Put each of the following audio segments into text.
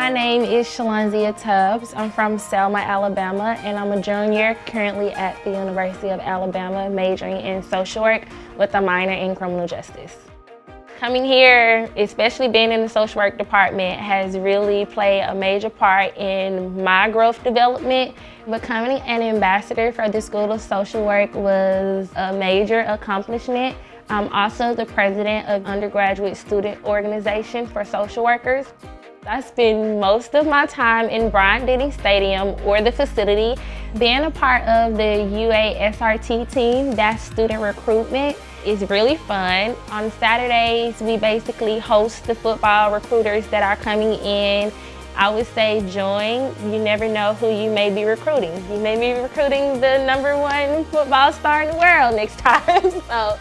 My name is Shalonzia Tubbs. I'm from Selma, Alabama, and I'm a junior currently at the University of Alabama, majoring in social work with a minor in criminal justice. Coming here, especially being in the social work department, has really played a major part in my growth development. Becoming an ambassador for the School of Social Work was a major accomplishment. I'm also the president of undergraduate student organization for social workers. I spend most of my time in Bryant-Denny Stadium or the facility. Being a part of the UASRT team, that's student recruitment, is really fun. On Saturdays, we basically host the football recruiters that are coming in. I would say join. You never know who you may be recruiting. You may be recruiting the number one football star in the world next time. so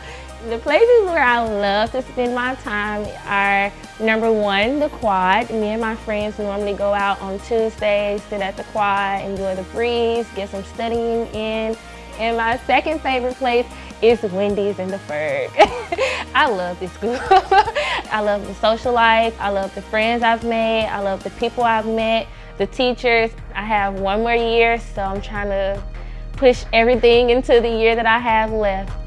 the places where I love to spend my time are number one, the quad. Me and my friends normally go out on Tuesdays, sit at the quad, enjoy the breeze, get some studying in. And my second favorite place is Wendy's in the Ferg. I love this school. I love the social life. I love the friends I've made. I love the people I've met, the teachers. I have one more year, so I'm trying to push everything into the year that I have left.